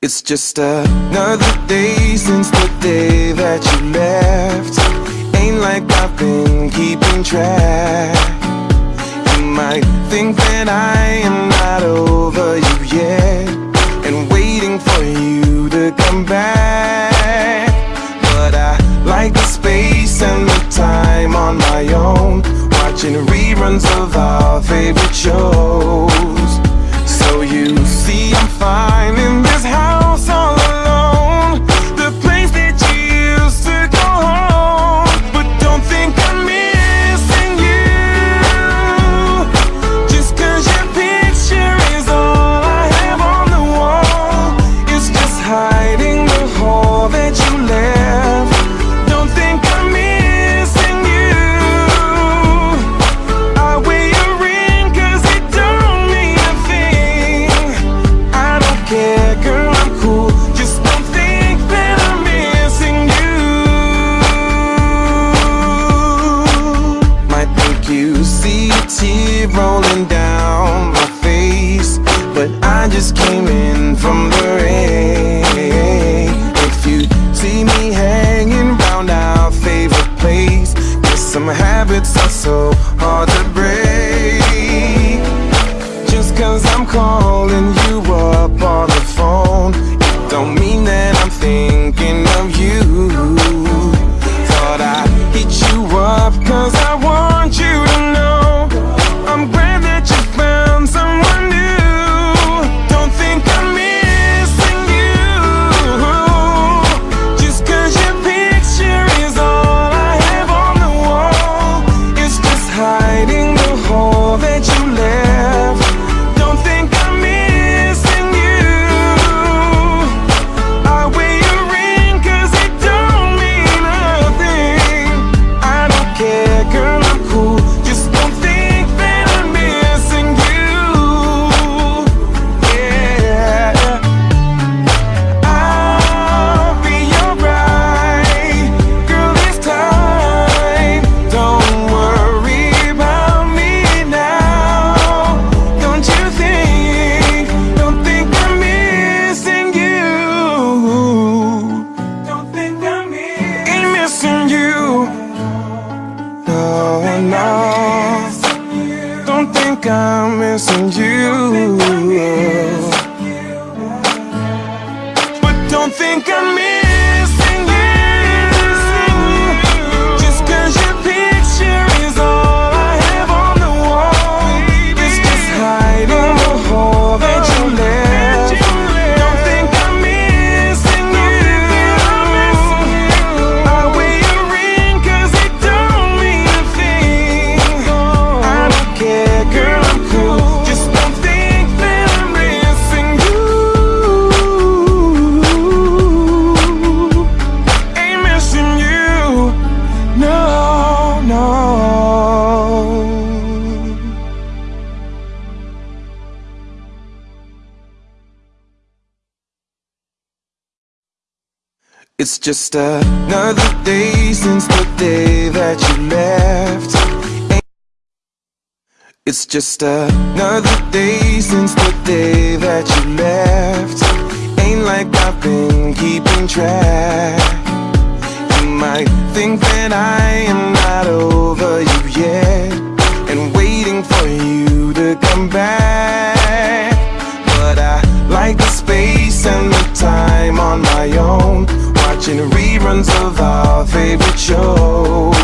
It's just another day since the day that you left. Ain't like I've been keeping track. You might think that I am not over you yet And waiting for you to come back. But I like the space and the time on my own Watching reruns of our favorite shows. So you see I'm fine I just came in from the rain. If you see me hanging round our favorite place Guess some habits are so hard to I'm missing you. It's just another day since the day that you left. It's just another day since the day that you left. Ain't like I've been keeping track. You might think that I am not over you yet And waiting for you to come back. But I like the watching reruns of our favorite show.